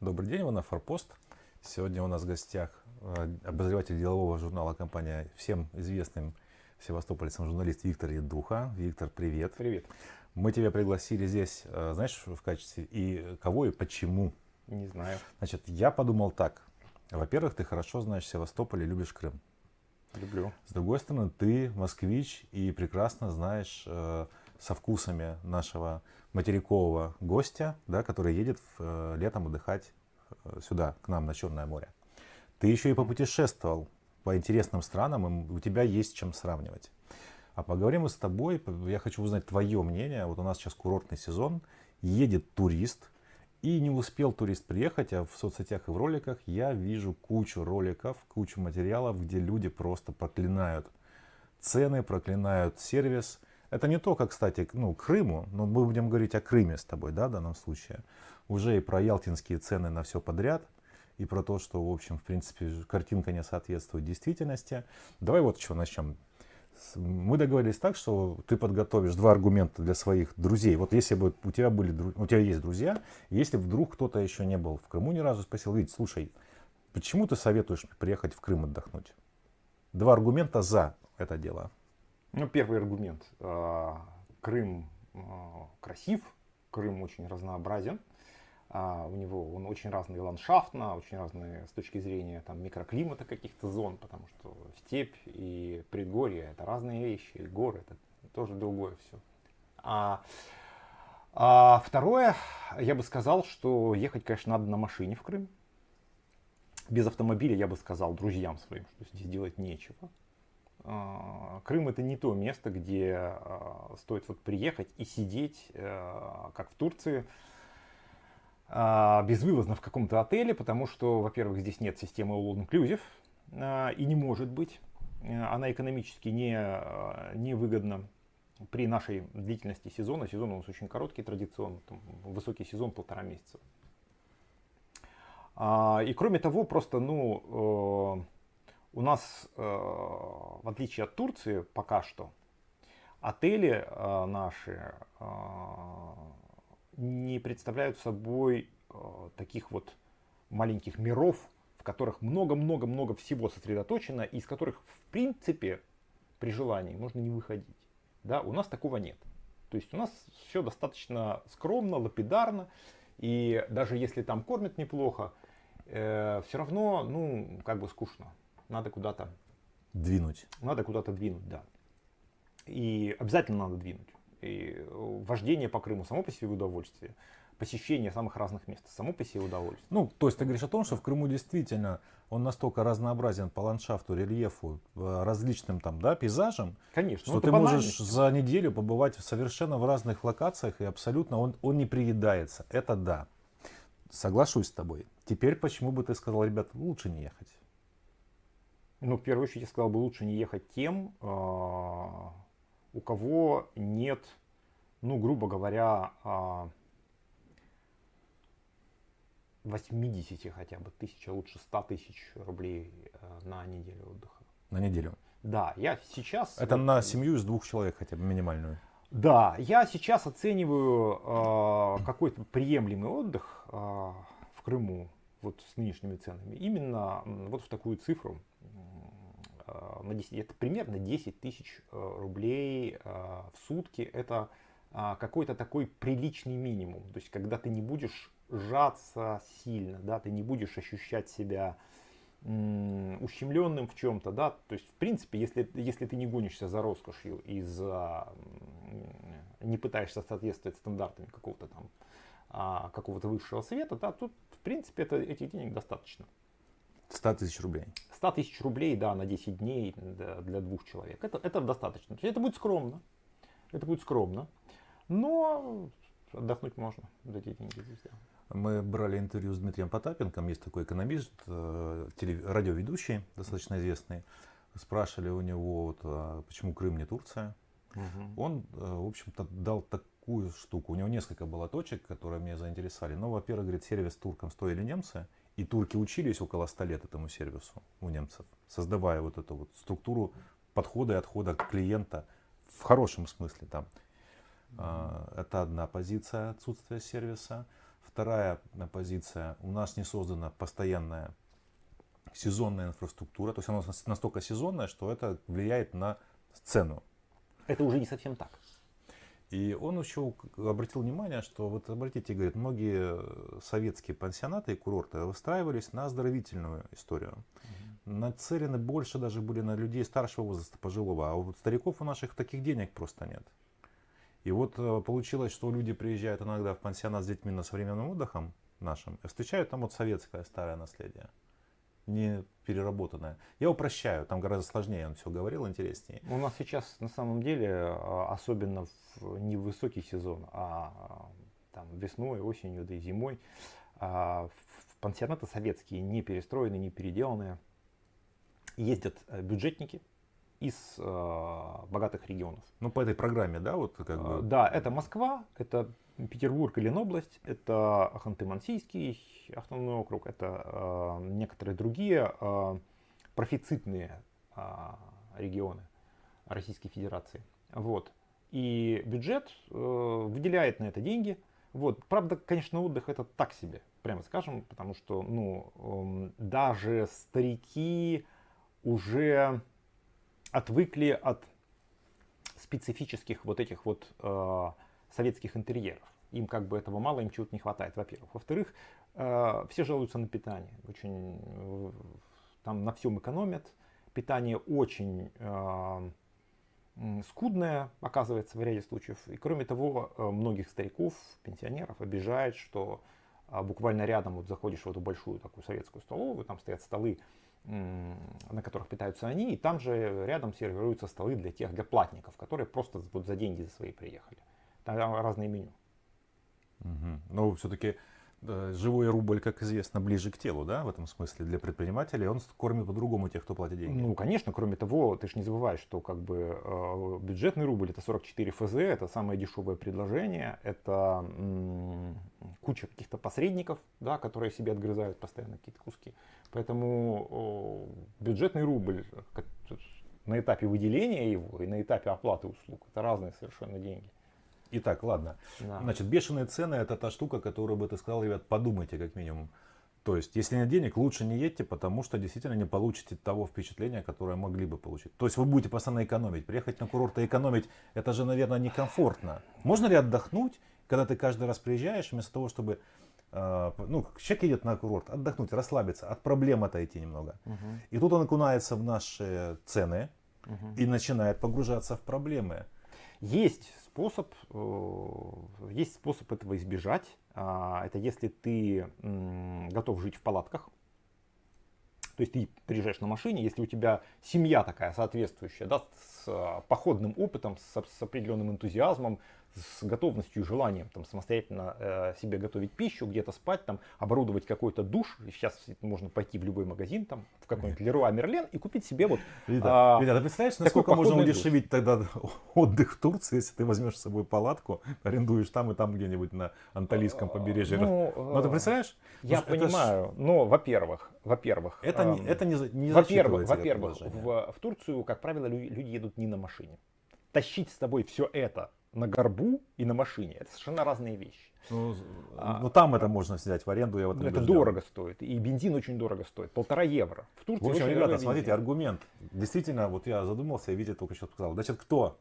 Добрый день, Иванов Форпост. Сегодня у нас в гостях э, обозреватель делового журнала компания всем известным севастопольцам журналист Виктор Едуха. Виктор, привет. Привет. Мы тебя пригласили здесь, э, знаешь, в качестве и кого и почему? Не знаю. Значит, я подумал так. Во-первых, ты хорошо знаешь Севастополь и любишь Крым. Люблю. С другой стороны, ты москвич и прекрасно знаешь э, со вкусами нашего материкового гостя, да, который едет в, э, летом отдыхать э, сюда, к нам на Черное море. Ты еще и попутешествовал по интересным странам, и у тебя есть чем сравнивать. А поговорим мы с тобой, я хочу узнать твое мнение. Вот у нас сейчас курортный сезон, едет турист, и не успел турист приехать, а в соцсетях и в роликах я вижу кучу роликов, кучу материалов, где люди просто проклинают цены, проклинают сервис. Это не только, кстати, ну, Крыму, но мы будем говорить о Крыме с тобой, да, в данном случае. Уже и про ялтинские цены на все подряд, и про то, что, в общем, в принципе, картинка не соответствует действительности. Давай вот с чего начнем мы договорились так, что ты подготовишь два аргумента для своих друзей. Вот если бы у тебя были, у тебя есть друзья, если вдруг кто-то еще не был в Крыму ни разу, спросил, видите, слушай, почему ты советуешь приехать в Крым отдохнуть? Два аргумента за это дело. Ну, первый аргумент. А, Крым а, красив, Крым очень разнообразен. А, у него он очень разный ландшафтно, очень разный с точки зрения там, микроклимата каких-то зон, потому что степь и предгорье это разные вещи, и горы это тоже другое все. А, а второе, я бы сказал, что ехать, конечно, надо на машине в Крым. Без автомобиля я бы сказал друзьям своим, что здесь делать нечего. А, Крым это не то место, где а, стоит вот приехать и сидеть, а, как в Турции, а, безвылазно в каком-то отеле, потому что, во-первых, здесь нет системы All Inclusive и не может быть. А, она экономически не, не выгодна при нашей длительности сезона. Сезон у нас очень короткий традиционно, там, высокий сезон полтора месяца. И кроме того, просто, ну, э, у нас, э, в отличие от Турции, пока что, отели э, наши не представляют собой э, таких вот маленьких миров, в которых много-много-много всего сосредоточено, и из которых, в принципе, при желании можно не выходить. Да, у нас такого нет. То есть у нас все достаточно скромно, лапидарно, и даже если там кормят неплохо, э, все равно, ну, как бы скучно. Надо куда-то двинуть. Надо куда-то двинуть, да. И обязательно надо двинуть. И э, вождение по Крыму само по себе удовольствие. Посещение самых разных мест само по себе удовольствие. Ну, то есть ты говоришь о том, что в Крыму действительно он настолько разнообразен по ландшафту, рельефу, э, различным там, да, пейзажам, Конечно, что ну, ты можешь за неделю побывать совершенно в разных локациях и абсолютно он, он не приедается. Это да. Соглашусь с тобой. Теперь почему бы ты сказал, ребят, лучше не ехать? Ну, в первую очередь, я сказал бы, лучше не ехать тем, а, у кого нет, ну, грубо говоря, 80 а, хотя бы тысяч, а лучше 100 тысяч рублей э, на неделю отдыха. На неделю? Да, я сейчас... Это вот, на семью из двух человек хотя бы минимальную? Да, я сейчас оцениваю э, какой-то приемлемый отдых э, в Крыму вот с нынешними ценами именно вот в такую цифру на 10, это примерно 10 тысяч э, рублей э, в сутки. Это какой-то такой приличный минимум. То есть, когда ты не будешь сжаться сильно, да, ты не будешь ощущать себя ущемленным в чем-то, да, то есть, в принципе, если, если ты не гонишься за роскошью и за, не пытаешься соответствовать стандартам какого-то там, а, какого-то высшего света, да, тут, в принципе, это, этих денег достаточно. 100 тысяч рублей. 100 тысяч рублей, да, на 10 дней для двух человек. Это, это достаточно. Это будет скромно. Это будет скромно. Но отдохнуть можно за эти деньги здесь, да. Мы брали интервью с Дмитрием Потапенком, есть такой экономист, э, радиоведущий, достаточно известный. Спрашивали у него, вот, а почему Крым не Турция. Угу. Он, э, в общем-то, дал такую штуку. У него несколько было точек, которые меня заинтересовали. Ну, во-первых, говорит, сервис туркам стоили немцы. И турки учились около 100 лет этому сервису у немцев, создавая вот эту вот структуру подхода и отхода клиента в хорошем смысле там. Mm-hmm. Это одна позиция отсутствия сервиса. Вторая позиция. У нас не создана постоянная сезонная инфраструктура. То есть она настолько сезонная, что это влияет на цену. Это уже не совсем так. И он еще обратил внимание, что вот обратите, говорит, многие советские пансионаты и курорты выстраивались на оздоровительную историю. Угу. Нацелены больше даже были на людей старшего возраста, пожилого. А у стариков у наших таких денег просто нет. И вот э, получилось, что люди приезжают иногда в пансионат с детьми на современным отдыхом нашим и встречают там вот советское старое наследие не переработанное. Я упрощаю, там гораздо сложнее он все говорил, интереснее. У нас сейчас на самом деле, а, особенно в, не в высокий сезон, а, там, весной, осенью, да и зимой, а, в пансионаты советские, не перестроенные, не переделанные, ездят э, бюджетники, из э, богатых регионов. Ну, по этой программе, да, вот как бы? Да, это Москва, это Петербург или Ленобласть, это Ханты-Мансийский автономный округ, это э, некоторые другие э, профицитные э, регионы Российской Федерации. Вот. И бюджет э, выделяет на это деньги. Вот. Правда, конечно, отдых это так себе, прямо скажем, потому что ну, э, даже старики уже отвыкли от специфических вот этих вот э, советских интерьеров. Им как бы этого мало, им чего-то не хватает, во-первых. Во-вторых, э, все жалуются на питание. Очень, э, там на всем экономят. Питание очень э, скудное, оказывается, в ряде случаев. И кроме того, э, многих стариков, пенсионеров обижает, что э, буквально рядом вот заходишь в эту большую такую советскую столовую, там стоят столы на которых питаются они, и там же рядом сервируются столы для тех, для платников, которые просто вот за деньги за свои приехали. Там разные меню. Угу. Но все-таки да, живой рубль, как известно, ближе к телу, да, в этом смысле для предпринимателей, он кормит по-другому тех, кто платит деньги. Ну, конечно, кроме того, ты же не забываешь, что как бы э, бюджетный рубль это 44 ФЗ, это самое дешевое предложение, это м- куча каких-то посредников, да, которые себе отгрызают постоянно какие-то куски. Поэтому э, бюджетный рубль как, на этапе выделения его и на этапе оплаты услуг это разные совершенно деньги. Итак, ладно. Да. Значит, бешеные цены это та штука, которую бы ты сказал, ребят, подумайте как минимум. То есть, если нет денег, лучше не едьте, потому что действительно не получите того впечатления, которое могли бы получить. То есть вы будете постоянно экономить. Приехать на курорт и экономить, это же, наверное, некомфортно. Можно ли отдохнуть, когда ты каждый раз приезжаешь, вместо того, чтобы э, ну, человек едет на курорт, отдохнуть, расслабиться, от проблем отойти немного. Угу. И тут он окунается в наши цены угу. и начинает погружаться в проблемы. Есть способ, э, есть способ этого избежать. А, это если ты готов жить в палатках. То есть ты приезжаешь на машине, если у тебя семья такая соответствующая, да, с э, походным опытом, с, с определенным энтузиазмом, с готовностью и желанием там, самостоятельно э, себе готовить пищу, где-то спать, там, оборудовать какой-то душ. Сейчас можно пойти в любой магазин, там, в какой-нибудь Леруа Мерлен и купить себе вот... Вида, а, Вида, ты представляешь, насколько можно удешевить душ? тогда отдых в Турции, если ты возьмешь с собой палатку, арендуешь там и там где-нибудь на Анталийском а, побережье. Ну, ну ты представляешь? Я понимаю, ж... но, во-первых, во-первых... Это, э, это не, не Во-первых, во-первых в, в Турцию, как правило, люди едут не на машине. Тащить с собой все это на горбу и на машине. Это совершенно разные вещи. Ну, а, ну там это можно взять в аренду, я вот Это дорого стоит. И бензин очень дорого стоит. Полтора евро. В Турции В общем, ребята, смотрите, аргумент. Действительно, вот я задумался, Витя только что сказал. Значит, кто?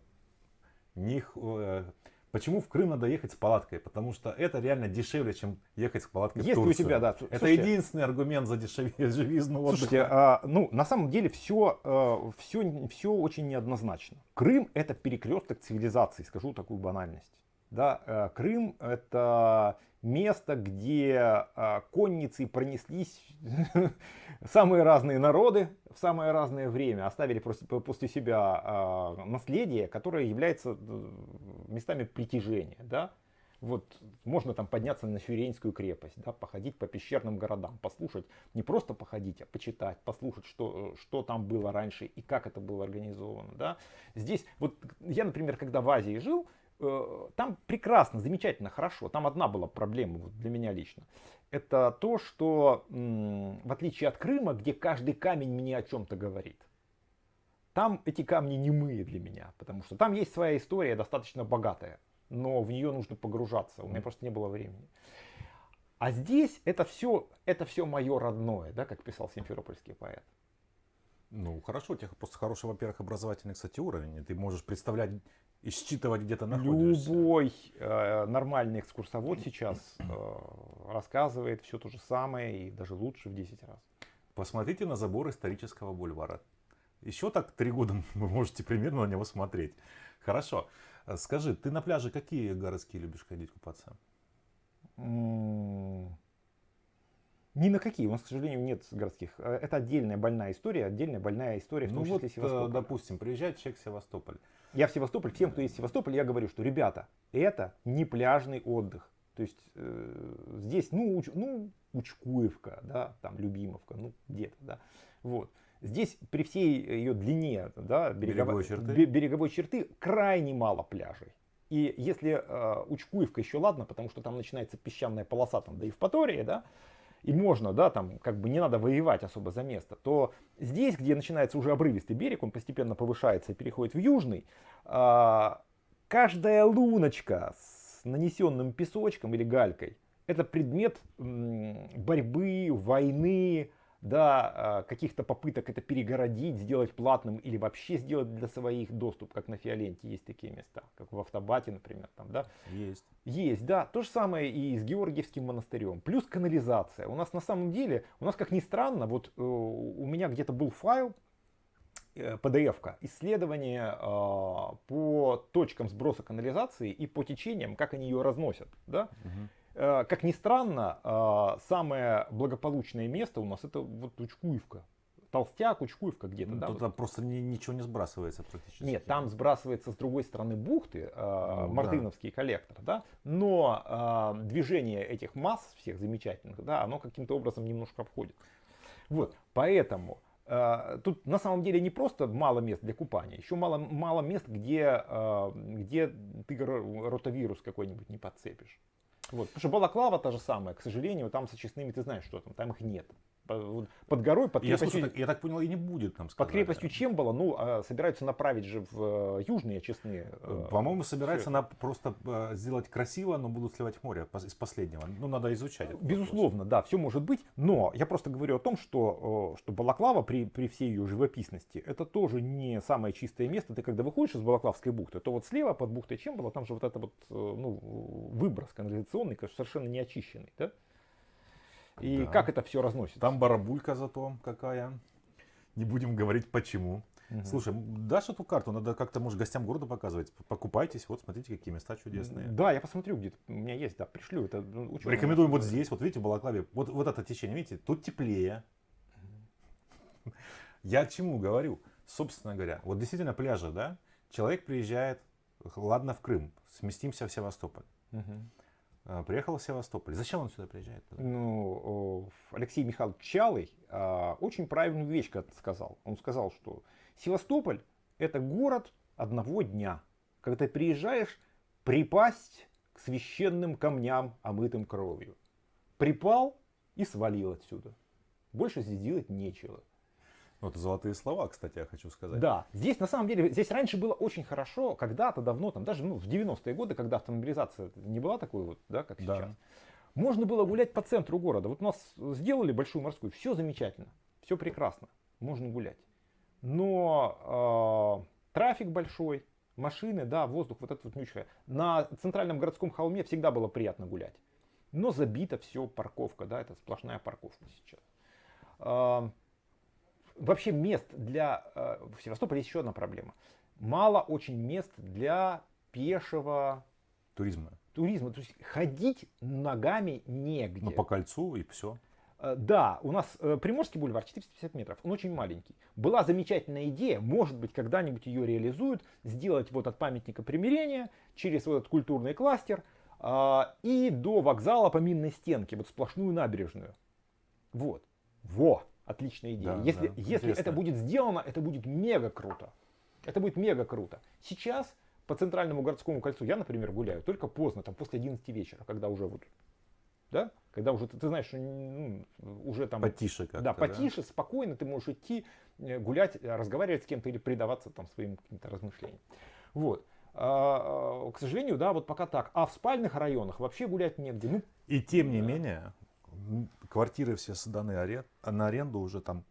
Них, э, Почему в Крым надо ехать с палаткой? Потому что это реально дешевле, чем ехать с палаткой Если в Турцию. у тебя, да. Это Слушайте, единственный аргумент за дешевизну отдыха. Слушайте, а, ну, на самом деле все, а, все, все очень неоднозначно. Крым это перекресток цивилизации, скажу такую банальность. Да, а, Крым это место, где а, конницы пронеслись самые разные народы в самое разное время, оставили после себя а, наследие, которое является э, местами притяжения. Да? Вот можно там подняться на Фюренскую крепость, да, походить по пещерным городам, послушать, не просто походить, а почитать, послушать, что, что там было раньше и как это было организовано. Да. Здесь, вот я, например, когда в Азии жил, там прекрасно, замечательно, хорошо. Там одна была проблема для меня лично. Это то, что в отличие от Крыма, где каждый камень мне о чем-то говорит, там эти камни не немые для меня, потому что там есть своя история достаточно богатая, но в нее нужно погружаться, у меня просто не было времени. А здесь это все, это все мое родное, да, как писал симферопольский поэт. Ну, хорошо, у тебя просто хороший, во-первых, образовательный, кстати, уровень. Ты можешь представлять и считывать, где то находишься. Любой э, нормальный экскурсовод сейчас э, рассказывает все то же самое и даже лучше в 10 раз. Посмотрите на забор исторического бульвара. Еще так три года вы можете примерно на него смотреть. Хорошо. Скажи, ты на пляже какие городские любишь ходить купаться? Ни на какие. У нас, к сожалению, нет городских. Э, это отдельная больная история, отдельная больная история, в том ну числе вот, Севастополь. допустим, приезжает человек в Севастополь. Я в Севастополь, всем, кто есть в Севастополе, я говорю, что, ребята, это не пляжный отдых. То есть э, здесь, ну, уч, ну, Учкуевка, да, там Любимовка, ну, где-то, да. Вот. Здесь при всей ее длине да, береговой, береговой, черты. береговой черты крайне мало пляжей. И если э, Учкуевка еще ладно, потому что там начинается песчаная полоса, там, да и в Патории, да, и можно, да, там как бы не надо воевать особо за место, то здесь, где начинается уже обрывистый берег, он постепенно повышается и переходит в южный, э, каждая луночка с нанесенным песочком или галькой, это предмет борьбы, войны, да, а, каких-то попыток это перегородить, сделать платным или вообще сделать для своих доступ, как на Фиоленте есть такие места, как в Автобате, например, там, да? Есть. Есть, да. То же самое и с Георгиевским монастырем. Плюс канализация. У нас на самом деле, у нас как ни странно, вот э, у меня где-то был файл, э, PDF-ка, исследование э, по точкам сброса канализации и по течениям, как они ее разносят, да? Угу. Э, как ни странно, э, самое благополучное место у нас это вот Учкуевка. Толстяк, Учкуевка где-то. Ну, да? Туда просто ни, ничего не сбрасывается практически. Нет, там сбрасывается с другой стороны бухты, э, ну, Мартыновский да. коллектор, да, но э, движение этих масс всех замечательных, да, оно каким-то образом немножко обходит. Вот, поэтому э, тут на самом деле не просто мало мест для купания, еще мало, мало мест, где, э, где ты ротавирус какой-нибудь не подцепишь. Вот. Потому что балаклава та же самая, к сожалению, там с очистными ты знаешь, что там, там их нет. Под горой, под крепостью... Я, слушай, так, я так понял, и не будет там сказали. Под крепостью Чембала, ну, а собираются направить же в э, южные очистные. Э, По-моему, собираются на просто э, сделать красиво, но будут сливать в море из последнего. Ну, надо изучать. Безусловно, да, все может быть. Но я просто говорю о том, что, что Балаклава при, при всей ее живописности, это тоже не самое чистое место. Ты когда выходишь из Балаклавской бухты, то вот слева под бухтой Чембала, там же вот это вот, ну, выброс канализационный, конечно, совершенно не очищенный, да? И да. как это все разносится. Там барабулька зато какая. Не будем говорить почему. Угу. Слушай, дашь эту карту, надо как-то, может, гостям города показывать. Покупайтесь, вот смотрите, какие места чудесные. Да, я посмотрю где-то. У меня есть, да, пришлю. Это ну, Рекомендуем вот здесь, вот видите, в Балаклаве. Вот, вот это течение, видите, тут теплее. Я к чему говорю? Собственно говоря, вот действительно пляжи, да? Человек приезжает, ладно, в Крым, сместимся в Севастополь. Угу. А, приехал в Севастополь. Зачем он сюда приезжает? Ну, Алексей Михайлович Чалый а, очень правильную вещь сказал. Он сказал, что Севастополь это город одного дня. Когда ты приезжаешь, припасть к священным камням, омытым кровью. Припал и свалил отсюда. Больше здесь делать нечего. Ну, это золотые слова, кстати, я хочу сказать. Да, здесь на самом деле, здесь раньше было очень хорошо, когда-то давно, там даже ну, в 90-е годы, когда автомобилизация не была такой вот, да, как да. сейчас. Можно было гулять по центру города. Вот у нас сделали большую морскую, все замечательно, все прекрасно, можно гулять. Но э, трафик большой, машины, да, воздух, вот это вот нючка. На центральном городском холме всегда было приятно гулять. Но забито все парковка, да, это сплошная парковка сейчас. Вообще мест для... Э, в Севастополе есть еще одна проблема. Мало очень мест для пешего... Туризма. Туризма. То есть ходить ногами негде. Ну, по кольцу и все. Э, да, у нас э, Приморский бульвар 450 метров, он очень маленький. Была замечательная идея, может быть, когда-нибудь ее реализуют, сделать вот от памятника примирения через вот этот культурный кластер и до вокзала по минной стенке, вот сплошную набережную. Вот. Во! Отличная идея. Да, если да, если это будет сделано, это будет мега круто. Это будет мега круто. Сейчас по центральному городскому кольцу я, например, гуляю только поздно, там после 11 вечера, когда уже вот, да, когда уже ты, ты знаешь, ну, уже там потише, как да, потише, да? спокойно, ты можешь идти э, гулять, разговаривать с кем-то или предаваться там своим каким-то размышлениям. Вот. А, а, к сожалению, да, вот пока так. А в спальных районах вообще гулять негде. Ну, И тем не менее, квартиры все сданы на аренду уже там.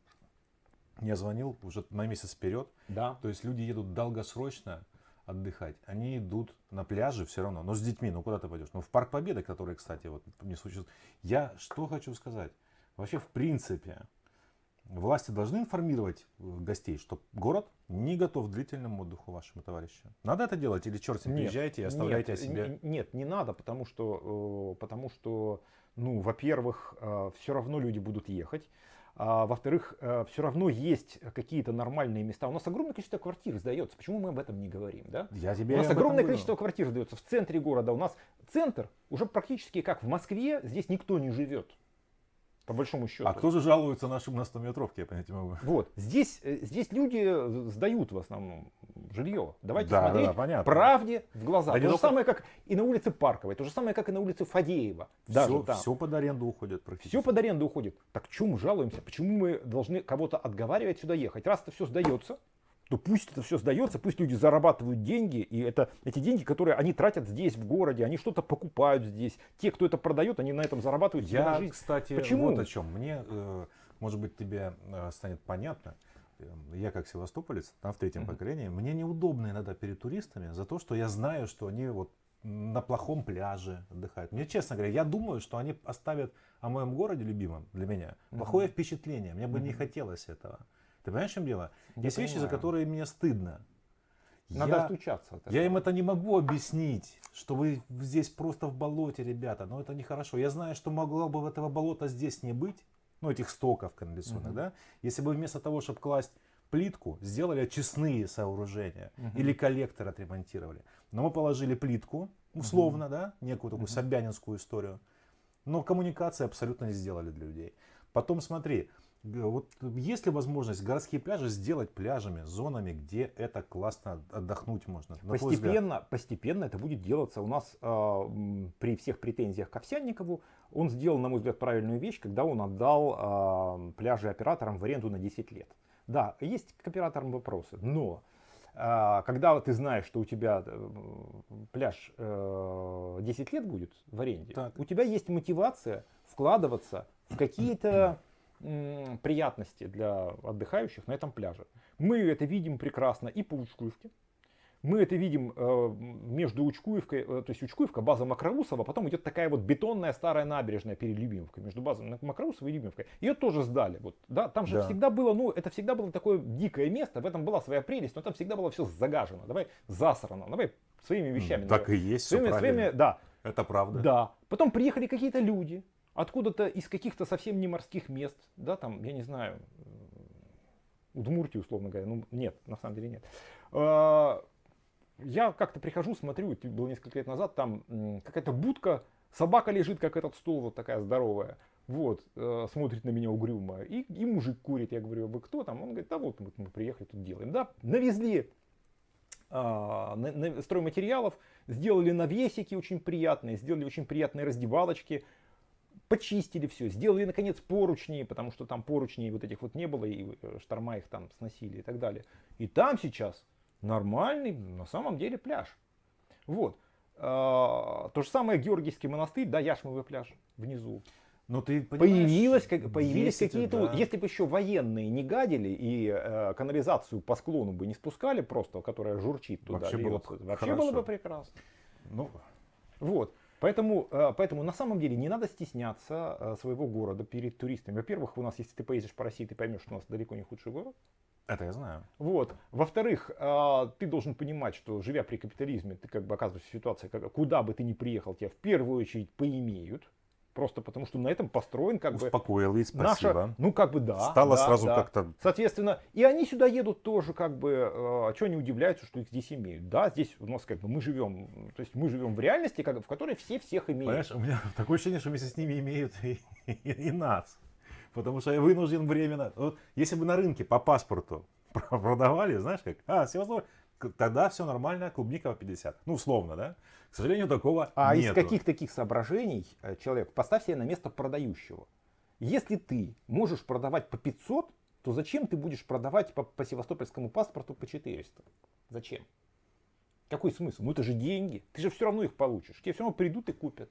Я звонил уже на месяц вперед. Да. То есть люди едут долгосрочно отдыхать. Они идут на пляже все равно, но с детьми, ну куда ты пойдешь? Ну в Парк Победы, который, кстати, вот не существует. Я что хочу сказать? Вообще, в принципе, власти должны информировать э, гостей, что город не готов к длительному отдыху вашему товарищу. Надо это делать или черт с ним, приезжайте и оставляйте нет, о себе? Нет, не надо, потому что, э, потому что ну, во-первых, э, все равно люди будут ехать. А, во-вторых, все равно есть какие-то нормальные места. У нас огромное количество квартир сдается. Почему мы об этом не говорим? Да? Я тебе у нас огромное количество квартир сдается в центре города. У нас центр уже практически как в Москве. Здесь никто не живет по большому счету. А кто же жалуется нашим на 100 метровке, я понять могу. Вот, здесь, э, здесь люди сдают в основном жилье. Давайте да, смотреть да, понятно. правде в глаза. Да то же только... самое, как и на улице Парковой, то же самое, как и на улице Фадеева. Даже все, там. все под аренду уходит практически. Все под аренду уходит. Так чему мы жалуемся? Почему мы должны кого-то отговаривать сюда ехать? Раз это все сдается, то пусть это все сдается, пусть люди зарабатывают деньги, и это эти деньги, которые они тратят здесь, в городе, они что-то покупают здесь. Те, кто это продает, они на этом зарабатывают. Я, жизнь. кстати, Почему? вот о чем. Мне, э, может быть, тебе э, станет понятно. Я как севастополец, там в третьем mm-hmm. поколении, мне неудобно иногда перед туристами за то, что я знаю, что они вот на плохом пляже отдыхают. Мне, честно говоря, я думаю, что они оставят о моем городе любимом для меня плохое mm-hmm. впечатление. Мне бы mm-hmm. не хотелось этого. Ты понимаешь, в чем дело? Я Есть понимаю. вещи, за которые мне стыдно. Надо я, отучаться от этого. Я им это не могу объяснить, что вы здесь просто в болоте, ребята, но это нехорошо. Я знаю, что могло бы этого болота здесь не быть, ну этих стоков канализационных, угу. да, если бы вместо того, чтобы класть плитку, сделали очистные сооружения угу. или коллектор отремонтировали. Но мы положили плитку, условно, угу. да, некую такую угу. собянинскую историю, но коммуникации абсолютно не сделали для людей. Потом смотри, вот есть ли возможность городские пляжи сделать пляжами, зонами, где это классно отдохнуть можно? Постепенно, постепенно это будет делаться. У нас э, при всех претензиях к Овсянникову он сделал, на мой взгляд, правильную вещь, когда он отдал э, пляжи операторам в аренду на 10 лет. Да, есть к операторам вопросы, но э, когда ты знаешь, что у тебя э, пляж э, 10 лет будет в аренде, так. у тебя есть мотивация вкладываться в какие-то приятности для отдыхающих на этом пляже. Мы это видим прекрасно и по Учкуевке. Мы это видим э, между Учкуевкой, э, то есть Учкуевка, база Макроусова, потом идет такая вот бетонная старая набережная перед Любимовкой, между базой Макроусова и Любимовкой. Ее тоже сдали. Вот, да, там же да. всегда было, ну, это всегда было такое дикое место, в этом была своя прелесть, но там всегда было все загажено. Давай засрано, давай своими вещами. Так давай. и есть, своими, все своими, да. Это правда. Да. Потом приехали какие-то люди, откуда-то из каких-то совсем не морских мест, да, там, я не знаю, Удмуртии, условно говоря, ну нет, на самом деле нет. А, я как-то прихожу, смотрю, было несколько лет назад, там какая-то будка, собака лежит, как этот стол, вот такая здоровая, вот, э, смотрит на меня угрюмо, и, и мужик курит, я говорю, вы кто там? Он говорит, да вот мы, мы приехали, тут делаем, да, навезли а, стройматериалов, сделали навесики очень приятные, сделали очень приятные раздевалочки, почистили все, сделали наконец поручни, потому что там поручней вот этих вот не было, и э, шторма их там сносили и так далее. И там сейчас нормальный, на самом деле, пляж. Вот. А, то же самое Георгиевский монастырь, да, Яшмовый пляж внизу. Но ты появилось, как, появились какие-то, да. если бы еще военные не гадили и э, канализацию по склону бы не спускали просто, которая журчит туда, вообще, было, бы, вообще было бы прекрасно. Ну, вот. Поэтому, э, поэтому на самом деле не надо стесняться э, своего города перед туристами. Во-первых, у нас, если ты поедешь по России, ты поймешь, что у нас далеко не худший город. Это я знаю. Вот. Во-вторых, э, ты должен понимать, что живя при капитализме, ты как бы оказываешься в ситуации, куда бы ты ни приехал, тебя в первую очередь поимеют. Просто потому, что на этом построен как Успокоил, бы... ведь, спасибо. Наша, ну, как бы да. Стало да, сразу да. как-то... Соответственно, и они сюда едут тоже как бы... Э, что они удивляются, что их здесь имеют? Да, здесь у нас как бы мы живем... То есть мы живем в реальности, как, в которой все всех имеют. Понимаешь, у меня такое ощущение, что вместе с ними имеют и, и, и нас. Потому что я вынужден временно... Вот, если бы на рынке по паспорту продавали, знаешь как? А, Севастополь, тогда все нормально, клубника по 50. Ну, условно, да? К сожалению, такого А нету. из каких таких соображений э, человек, поставь себя на место продающего. Если ты можешь продавать по 500, то зачем ты будешь продавать по, по севастопольскому паспорту по 400? Зачем? Какой смысл? Ну это же деньги. Ты же все равно их получишь. Тебе все равно придут и купят.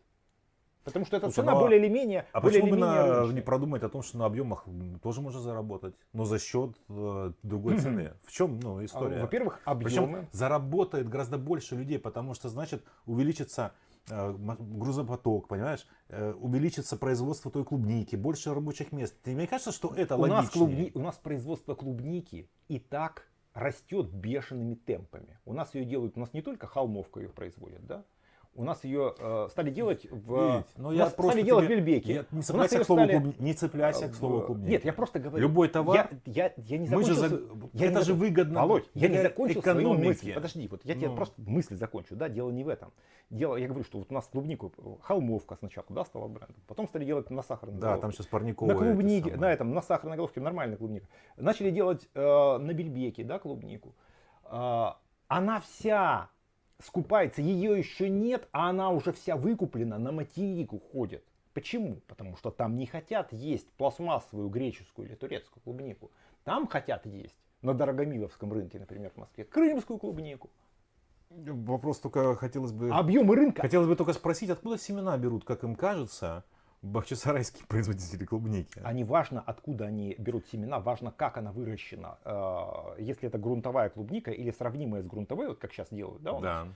Потому что эта Слушай, цена ну а- более или менее А более почему бы на- не продумать о том, что на объемах тоже можно заработать, но за счет э, другой цены? В чем ну, А, история? Во-первых, Причем объемы. заработает гораздо больше людей, потому что, значит, увеличится э, грузопоток, понимаешь? Э, увеличится производство той клубники, больше рабочих мест. Тебе не кажется, что это У нас, клубни- у нас производство клубники и так растет бешеными темпами. У нас ее делают, у нас не только холмовка ее производят, да? У нас ее э, стали делать в... Вить, ну я просто стали делать в тебе- Бельбеке. Я- не цепляйся, к слову, стали, клубни- не цепляйся к слову э, клубники. Нет, я просто говорю. Любой товар, Я, я, я не мы же закончил... за- я это не же выгодно Володь, я не закончил свою экономики. мысль. Подожди, вот я тебе Ну. просто мысль закончу. Да, дело не в этом. Дело, я говорю, что вот у нас клубнику, холмовка сначала, да, стала брендом. Потом стали делать на сахарной Да, головке. там сейчас парниковые. На клубнике, самые. на этом, на сахарной головке нормальная клубника. Начали делать э, на бельбеке, да, клубнику. А, она вся скупается, ее еще нет, а она уже вся выкуплена, на материк уходит. Почему? Потому что там не хотят есть пластмассовую греческую или турецкую клубнику. Там хотят есть на Дорогомиловском рынке, например, в Москве, крымскую клубнику. Вопрос только хотелось бы... Объемы рынка Хотелось бы только спросить, откуда семена берут, как им кажется, бахчисарайские производители клубники? А не важно, откуда они берут семена, важно, как она выращена. Э, Если это грунтовая клубника или сравнимая с грунтовой, вот как сейчас делают, да, у нас, Да.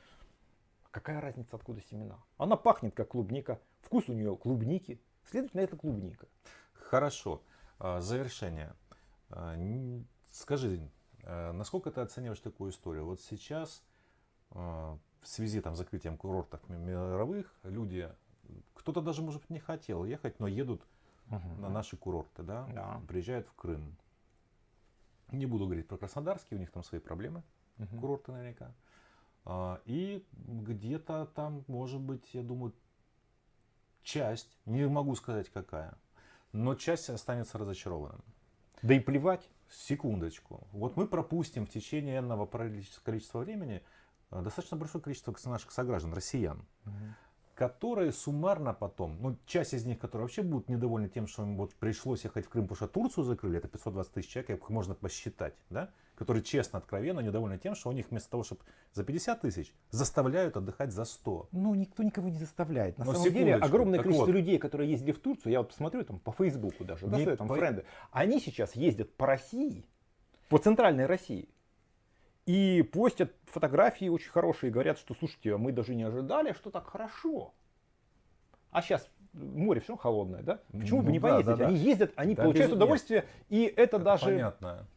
какая разница, откуда семена? Она пахнет как клубника, вкус у нее клубники, следовательно, это клубника. Хорошо. А, Завершение. А, Скажи, а, насколько ты оцениваешь такую историю? Вот сейчас а, в связи там, с закрытием курортов ми- мировых люди, кто-то даже, может быть, не хотел ехать, но едут на наши курорты, да? Да. приезжают в Крым. Не буду говорить про Краснодарский, у них там свои проблемы, Мгм. курорты наверняка. А, И где-то там, может быть, я думаю, часть, не могу сказать какая, но часть останется разочарованным. Да и плевать. Секундочку. Вот мы пропустим в течение энного количества времени э, достаточно большое количество наших сограждан, россиян, которые суммарно потом, ну, часть из них, которые вообще будут недовольны тем, что им вот пришлось ехать в Крым, потому что Турцию закрыли, это 520 тысяч человек, их можно посчитать, да, которые честно, откровенно недовольны тем, что у них вместо того, чтобы за 50 тысяч, заставляют отдыхать за 100. Ну, никто никого не заставляет. На Но самом деле, огромное количество вот. людей, которые ездили в Турцию, я вот посмотрю там по Фейсбуку даже, да, там по- френды, они сейчас ездят по России, по центральной России, и постят фотографии очень хорошие, говорят, что, слушайте, а мы даже не ожидали, что так хорошо. А сейчас море все холодное, да? Почему бы Ну не да, поездить? да, да. Они ездят, они Да, получают удовольствие, и это, Это даже понятно.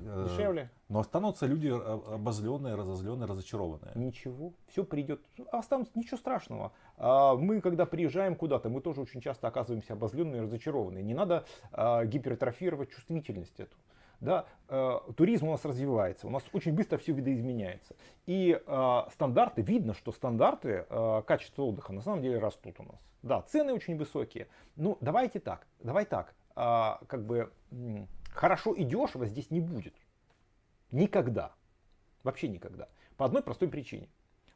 Э, дешевле. Но останутся люди обозленные, разозленные, разочарованные. Ничего, все придет. Останутся, ничего страшного. А Мы, когда приезжаем куда-то, мы тоже очень часто оказываемся обозленные разочарованные. Не надо а, гипертрофировать чувствительность эту. Да, э, туризм у нас развивается, у нас очень быстро все видоизменяется. И э, стандарты, видно, что стандарты э, качества отдыха на самом деле растут у нас. Да, цены очень высокие. Ну, давайте так, давай так, а, как бы хорошо и дешево здесь не будет. Никогда. Вообще никогда. По одной простой причине.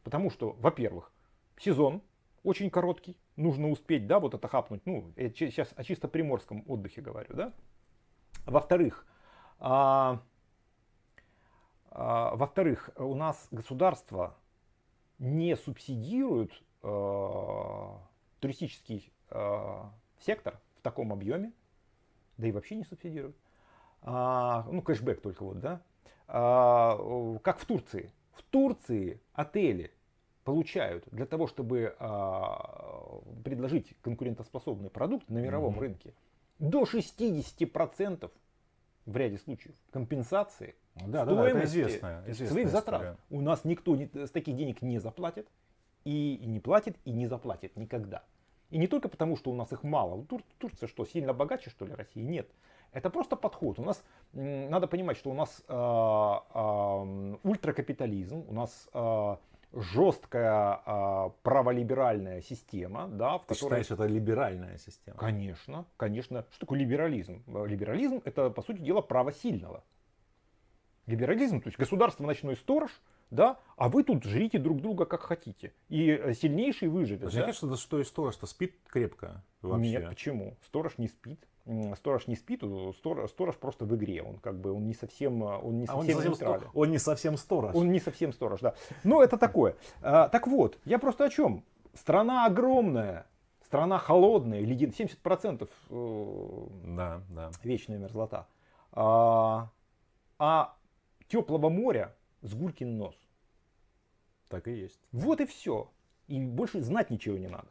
Потому что, во-первых, сезон очень короткий, нужно успеть, да, вот это хапнуть. Ну, я сейчас о чисто приморском отдыхе говорю, да. Во-вторых, а, а, во-вторых, у нас государство не субсидирует а, туристический а, сектор в таком объеме, да и вообще не субсидирует. А, ну, кэшбэк только вот, да. А, как в Турции. В Турции отели получают для того, чтобы а, предложить конкурентоспособный продукт на мировом Мгм. рынке, до 60% в ряде случаев компенсации Да, да, да, стоимости известная, известная своих история. затрат. У нас никто не- с таких денег не заплатит, и, и не платит, и не заплатит никогда. И не только потому, что у нас их мало. Тур- Турция что, сильно богаче, что ли, России? Нет. Это просто подход. У нас, надо понимать, что у нас а, м, ультракапитализм, у нас а, жесткая а, праволиберальная система, да, в Ты которой... считаешь, это либеральная система? Конечно, конечно. Что такое либерализм? Либерализм это, по сути дела, право сильного. Либерализм, то есть государство ночной сторож, да, а вы тут жрите друг друга как хотите. И э, сильнейший выживет. Мне да? кажется, что и сторож, что спит крепко вообще. Нет, почему? Сторож не спит. Сторож не спит, сторож просто в игре. Он как бы он не совсем, э, он не А он, совсем не совсем нейтрален. сто- он не совсем сторож. Он не совсем сторож, да. Но это такое. А, так вот, я просто о чем? Страна огромная, Страна холодная, ледин, 70% э, Да, да. вечная мерзлота. А, а теплого моря с гулькин нос. Так и есть. Вот и все. И больше знать ничего не надо.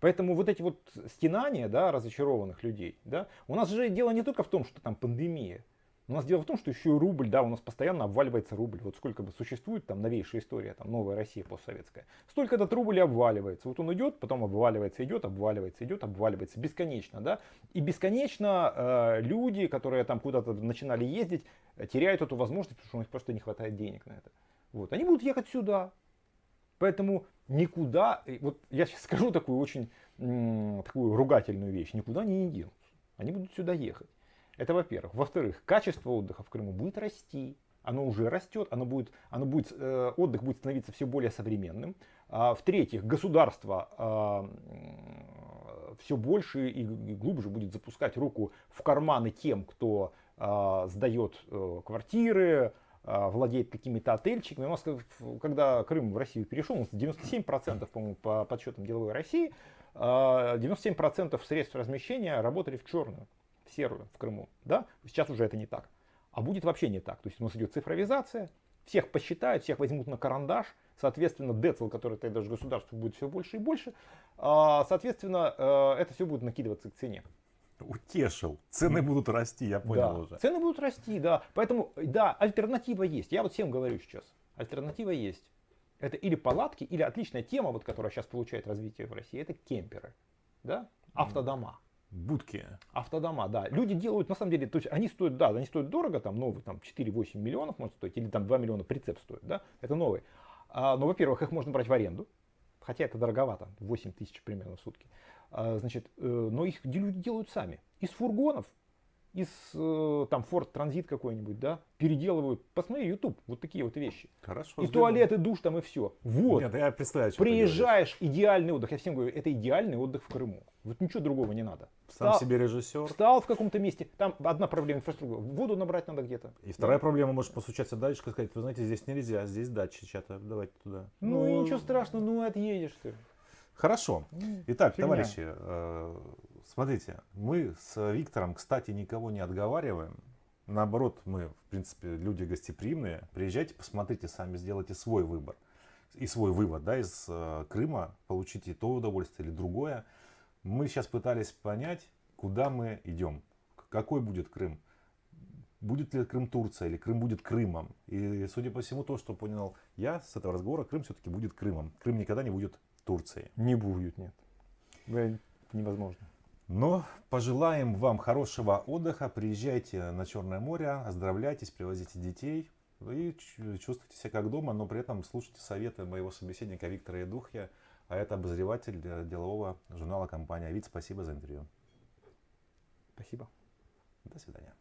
Поэтому вот эти вот стенания да, разочарованных людей, да, у нас же дело не только в том, что там пандемия. У нас дело в том, что еще и рубль, да, у нас постоянно обваливается рубль. Вот сколько бы существует там новейшая история, там новая Россия постсоветская. Столько этот рубль и обваливается. Вот он идет, потом обваливается, идет, обваливается, идет, обваливается. Бесконечно, да. И бесконечно э, люди, которые там куда-то начинали ездить, теряют эту возможность, потому что у них просто не хватает денег на это. Вот. Они будут ехать сюда. Поэтому никуда, вот я сейчас скажу такую очень такую ругательную вещь, никуда они не денутся. Они будут сюда ехать. Это во-первых. Во-вторых, качество отдыха в Крыму будет расти. Оно уже растет, оно будет, оно будет, э, отдых будет становиться все более современным. А, в-третьих, государство а, все больше и глубже будет запускать руку в карманы тем, кто а, сдает а, квартиры, владеет какими-то отельчиками. У нас, когда Крым в Россию перешел, 97%, по-моему, по подсчетам деловой России, 97% а, средств размещения работали в черную в серую в Крыму. Да? Сейчас уже это не так. А будет вообще не так. То есть у нас идет цифровизация, всех посчитают, всех возьмут на карандаш, соответственно, децл, который тогда даже государство будет все больше и больше, а, соответственно, э, это все будет накидываться к цене. Утешил. Цены будут расти, я понял да. уже. Цены будут расти, да. Поэтому, да, альтернатива есть. Я вот всем говорю сейчас. Альтернатива есть. Это или палатки, или отличная тема, вот, которая сейчас получает развитие в России, это кемперы. Да? Автодома. Будки. Автодома, да. Люди делают, на самом деле, то есть они стоят, да, они стоят дорого, там новый, там 4-8 миллионов может стоить, или там 2 миллиона прицеп стоит, да, это новый. А, но, во-первых, их можно брать в аренду, хотя это дороговато, 8 тысяч примерно в сутки. А, значит, э, но их люди делают сами. Из фургонов из э, там Ford Transit какой-нибудь, да, переделывают. Посмотри YouTube, вот такие вот вещи. Хорошо. И туалет, и душ там, и все. Вот. Нет, я представляю, что Приезжаешь, идеальный отдых. Я всем говорю, это идеальный отдых в Крыму. Вот ничего другого не надо. Сам встал, себе режиссер. Встал в каком-то месте. Там одна проблема инфраструктура. Воду набрать надо где-то. И вторая проблема, может постучаться дальше и сказать, вы знаете, здесь нельзя, здесь дача чья-то, давайте туда. Ну, ну ничего страшного, ну отъедешь ты. Хорошо. Итак, Фигня. товарищи, э, Смотрите, мы с Виктором, кстати, никого не отговариваем. Наоборот, мы, в принципе, люди гостеприимные. Приезжайте, посмотрите, сами сделайте свой выбор. И свой вывод да, из э, Крыма, получите то удовольствие или другое. Мы сейчас пытались понять, куда мы идем, какой будет Крым. Будет ли Крым Турция или Крым будет Крымом. И судя по всему, то, что понял я с этого разговора, Крым все-таки будет Крымом. Крым никогда не будет Турцией. Не будет, нет. Невозможно. Но пожелаем вам хорошего отдыха, приезжайте на Черное море, оздоровляйтесь, привозите детей и чувствуйте себя как дома, но при этом слушайте советы моего собеседника Виктора Едухья, а это обозреватель делового журнала компания «Вид». Спасибо за интервью. Спасибо. До свидания.